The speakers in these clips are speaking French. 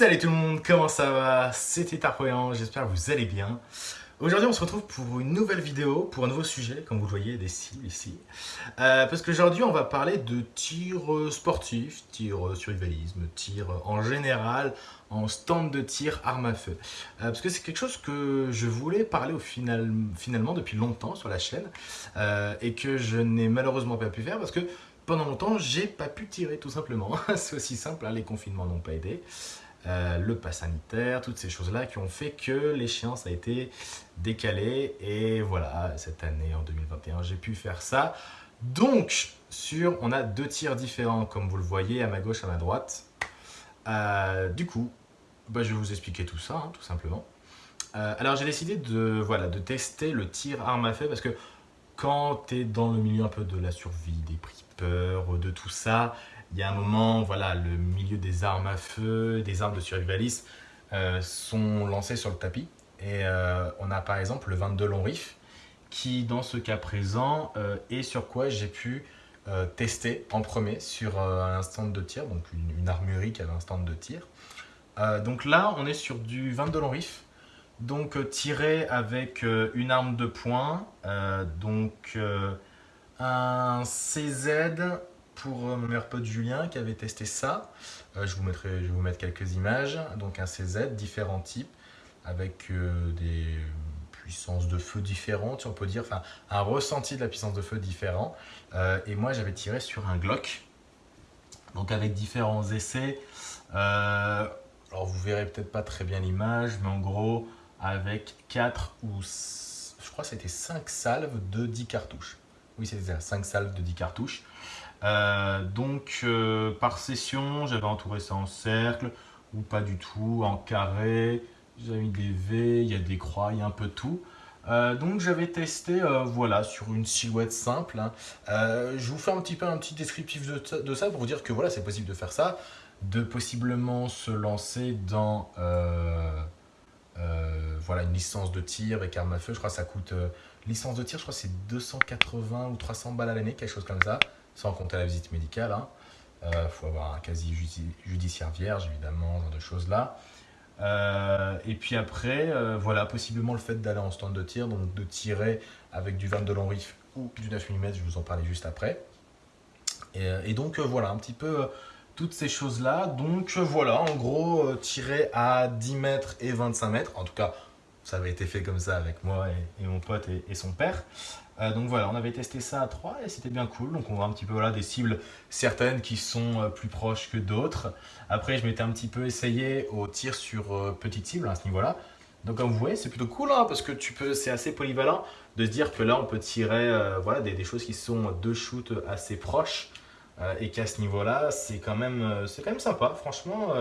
Salut tout le monde, comment ça va? C'était Tarpoyan, j'espère que vous allez bien. Aujourd'hui on se retrouve pour une nouvelle vidéo, pour un nouveau sujet, comme vous le voyez des cils ici. Euh, parce qu'aujourd'hui on va parler de tir sportif, tir survivalisme, tir en général, en stand de tir arme à feu. Euh, parce que c'est quelque chose que je voulais parler au final, finalement depuis longtemps sur la chaîne, euh, et que je n'ai malheureusement pas pu faire parce que pendant longtemps, j'ai pas pu tirer tout simplement. C'est aussi simple, hein, les confinements n'ont pas aidé. Euh, le pass sanitaire, toutes ces choses-là qui ont fait que l'échéance a été décalée. Et voilà, cette année, en 2021, j'ai pu faire ça. Donc, sur, on a deux tirs différents, comme vous le voyez, à ma gauche, à ma droite. Euh, du coup, bah, je vais vous expliquer tout ça, hein, tout simplement. Euh, alors, j'ai décidé de, voilà, de tester le tir arme à feu parce que quand tu es dans le milieu un peu de la survie, des peur, de tout ça, il y a un moment, voilà, le milieu des armes à feu, des armes de survivalisme euh, sont lancées sur le tapis. Et euh, on a par exemple le 22 long riff qui, dans ce cas présent, euh, est sur quoi j'ai pu tester en premier sur un stand de tir, donc une, armurerie qui avait un stand de tir. donc là, on est sur du 22 long riff, donc tiré avec une arme de poing, donc un CZ pour mon meilleur pote Julien qui avait testé ça. Euh, je, vous mettrai, je vais vous mettre quelques images. Donc un CZ, différents types, avec euh, des puissances de feu différentes, on peut dire, enfin un ressenti de la puissance de feu différent. Euh, et moi j'avais tiré sur un Glock, donc avec différents essais. alors vous verrez peut-être pas très bien l'image, mais en gros avec 4 ou je crois que c'était 5 salves de 10 cartouches. Oui, c'est ça, 5 salves de 10 cartouches. Euh, donc, euh, par session, j'avais entouré ça en cercle, ou pas du tout, en carré. J'avais mis des V, il y a des croix, il y a un peu tout. Euh, donc j'avais testé voilà, sur une silhouette simple. Hein. je vous fais un petit peu un petit descriptif de, ça pour vous dire que voilà, c'est possible de faire ça, de possiblement se lancer dans voilà, une licence de tir avec arme à feu. Je crois que ça coûte Licence de tir, je crois c'est 280 ou 300 balles à l'année, quelque chose comme ça, sans compter la visite médicale. Il hein. euh, faut avoir un casier judiciaire vierge, évidemment, genre de choses-là. Euh, et puis après, euh, voilà, possiblement le fait d'aller en stand de tir, donc de tirer avec du 22 long riff ou du 9 mm, je vous en parlais juste après. Et, donc voilà, un petit peu toutes ces choses-là. Donc voilà, en gros, tirer à 10 mètres et 25 mètres, en tout cas ça avait été fait comme ça avec moi et, mon pote et, son père. Euh, donc voilà, on avait testé ça à 3 et c'était bien cool. Donc on voit un petit peu voilà, des cibles certaines qui sont euh, plus proches que d'autres. Après, je m'étais un petit peu essayé au tir sur euh, petite cible à ce niveau-là. Donc comme vous voyez, c'est plutôt cool hein, parce que tu peux, c'est assez polyvalent de se dire que là, on peut tirer voilà, des, des, choses qui sont deux shoots assez proches et qu'à ce niveau-là, c'est quand, même, quand même sympa. Franchement,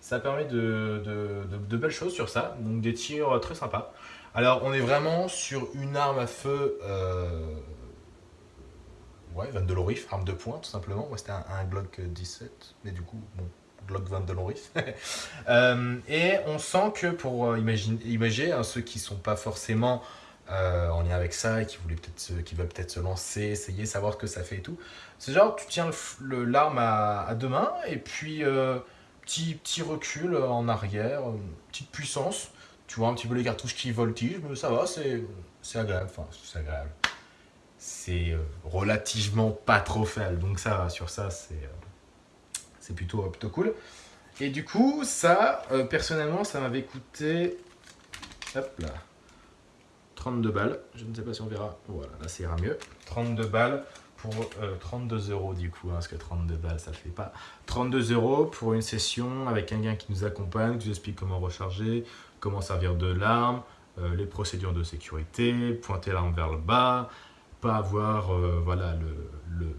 ça permet de, de, belles choses sur ça, donc des tirs très sympas. Alors on est vraiment sur une arme à feu, euh, ouais, 22 lorif, arme de poing tout simplement. Moi c'était un, Glock 17, mais du coup, bon, Glock 22 lorif. euh, et on sent que pour euh, imaginer, hein, ceux qui ne sont pas forcément euh, en lien avec ça et qui, voulaient peut qui peut-être se lancer, essayer, savoir ce que ça fait et tout, c'est genre tu tiens l'arme à, à, deux mains et puis petit, recul en arrière, petite puissance. Tu vois un petit peu les cartouches qui voltigent, mais ça va, c'est agréable. Enfin, c'est agréable. C'est euh, relativement pas trop faible, donc ça va, sur ça, c'est euh, plutôt, plutôt cool. Et du coup, ça, euh, personnellement, ça m'avait coûté, hop là, 32 balles. Je ne sais pas si on verra. Voilà, là, ça ira mieux. 32 balles pour 32 euh, euros du coup, hein, parce que 32 balles ça fait pas. 32 euros pour une session avec un gars qui nous accompagne, qui nous explique comment recharger, comment servir de l'arme, euh, les procédures de sécurité, pointer l'arme vers le bas, pas avoir euh, voilà, le, le,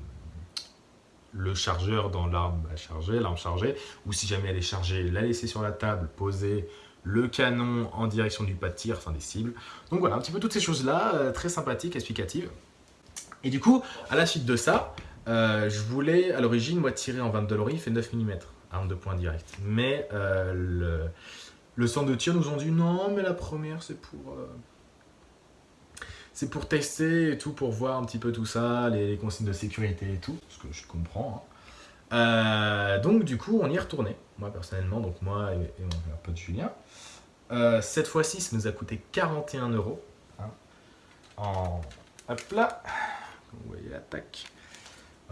le, chargeur dans l'arme à charger, l'arme chargée, ou si jamais elle est chargée, la laisser sur la table, poser le canon en direction du pas de tir, enfin des cibles. Donc voilà, un petit peu toutes ces choses-là, très sympathiques, explicatives. Et du coup, à la suite de ça, euh, je voulais à l'origine, moi, tirer en 22 lorif et 9 mm, arme de poing direct. Mais euh, le, centre de tir nous ont dit non, mais la première, c'est pour... Euh, c'est pour tester et tout, pour voir un petit peu tout ça, les, consignes de sécurité et tout, ce que je comprends. Euh, donc du coup, on y est retourné. Moi personnellement, donc moi et, mon pote Julien. Cette fois-ci, ça nous a coûté 41 euros. Hein. en hop là, vous voyez l'attaque.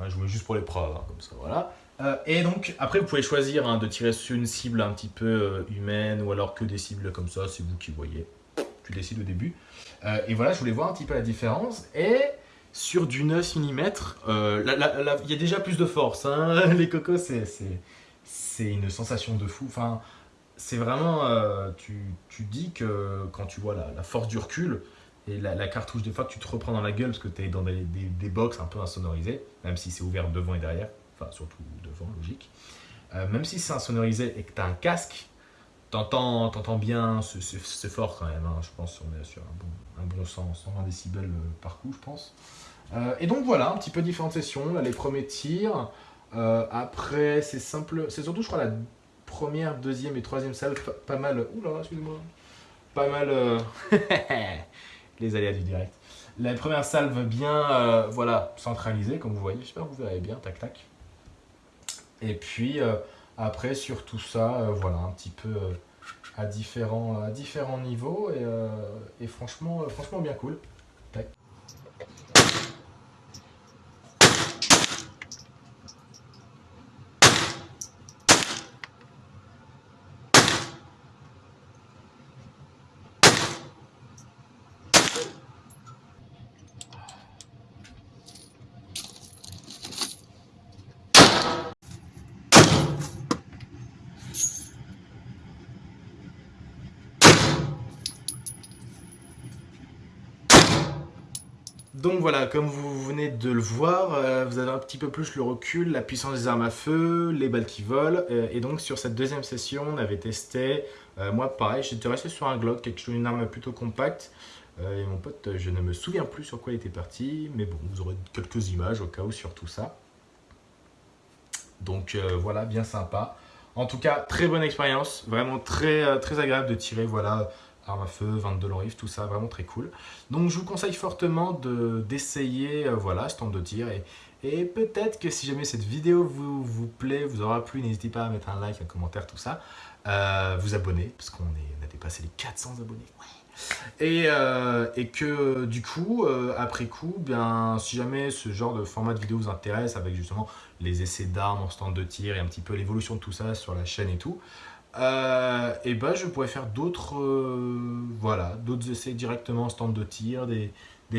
Je jouais juste pour l'épreuve, hein, comme ça, voilà. Euh, et donc, après, vous pouvez choisir hein, de tirer sur une cible un petit peu humaine ou alors que des cibles comme ça, c'est vous qui voyez. Tu décides au début. et voilà, je voulais voir un petit peu la différence. Et sur du 9 mm, il y a déjà plus de force. Hein. Les cocos, c'est une sensation de fou. Enfin, c'est vraiment, euh, tu, tu, dis que quand tu vois la, force du recul et la, cartouche, des fois tu te reprends dans la gueule parce que tu es dans des, des, box un peu insonorisées, même si c'est ouvert devant et derrière, enfin surtout devant, logique. Euh, même si c'est insonorisé et que tu as un casque, t'entends entends bien, c'est fort quand même, hein. je pense qu'on est sur un bon, un bon 100, 120 décibels euh, par coup, je pense. Euh, et donc voilà, un petit peu différentes sessions, là les premiers tirs. Après, c'est simple, c'est surtout, je crois, la première, deuxième et troisième salle, pas, mal. Oula, excuse-moi. Pas mal. Euh, les aléas du direct. La première salve bien, voilà, centralisée, comme vous voyez. J'espère que vous verrez bien, tac, tac. Et puis, après, sur tout ça, voilà, un petit peu à, différents, à différents niveaux. Et, franchement, bien cool. Tac. Donc voilà, comme vous venez de le voir, euh, vous avez un petit peu plus le recul, la puissance des armes à feu, les balles qui volent. Euh, et donc sur cette deuxième session, on avait testé, euh, moi pareil, j'étais resté sur un Glock, quelque chose, une arme plutôt compacte. et mon pote, je ne me souviens plus sur quoi il était parti, mais bon, vous aurez quelques images au cas où sur tout ça. Donc voilà, bien sympa. En tout cas, très bonne expérience, vraiment très, très agréable de tirer, voilà, arme à feu, 22 long tout ça, vraiment très cool. Donc je vous conseille fortement d'essayer, de, euh, voilà, stand de tir. Et, et peut-être que si jamais cette vidéo vous, vous plaît, vous aura plu, n'hésitez pas à mettre un like, un commentaire, tout ça. Euh, vous abonner, parce qu'on a dépassé les 400 abonnés. Et, euh, et, que du coup, après coup, bien, si jamais ce genre de format de vidéo vous intéresse, avec justement les essais d'armes en stand de tir et un petit peu l'évolution de tout ça sur la chaîne et tout, euh, et ben je pourrais faire d'autres euh, voilà, d'autres essais directement en stand de tir, des,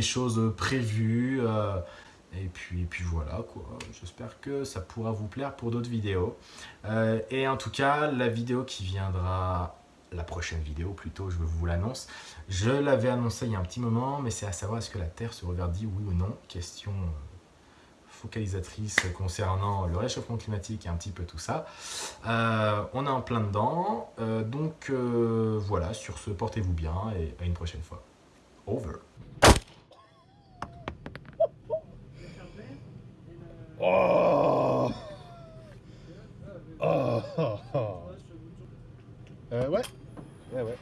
choses prévues. Euh, et, puis, et puis voilà, quoi. J'espère que ça pourra vous plaire pour d'autres vidéos. et en tout cas, la vidéo qui viendra, la prochaine vidéo plutôt, je vous l'annonce. Je l'avais annoncé il y a un petit moment, mais c'est à savoir est-ce que la Terre se reverdit, oui ou non? Question focalisatrice concernant le réchauffement climatique et un petit peu tout ça. Euh, on est en plein dedans. Euh, donc euh, voilà, sur ce, portez-vous bien et à une prochaine fois. Over. Oh ouais, ouais.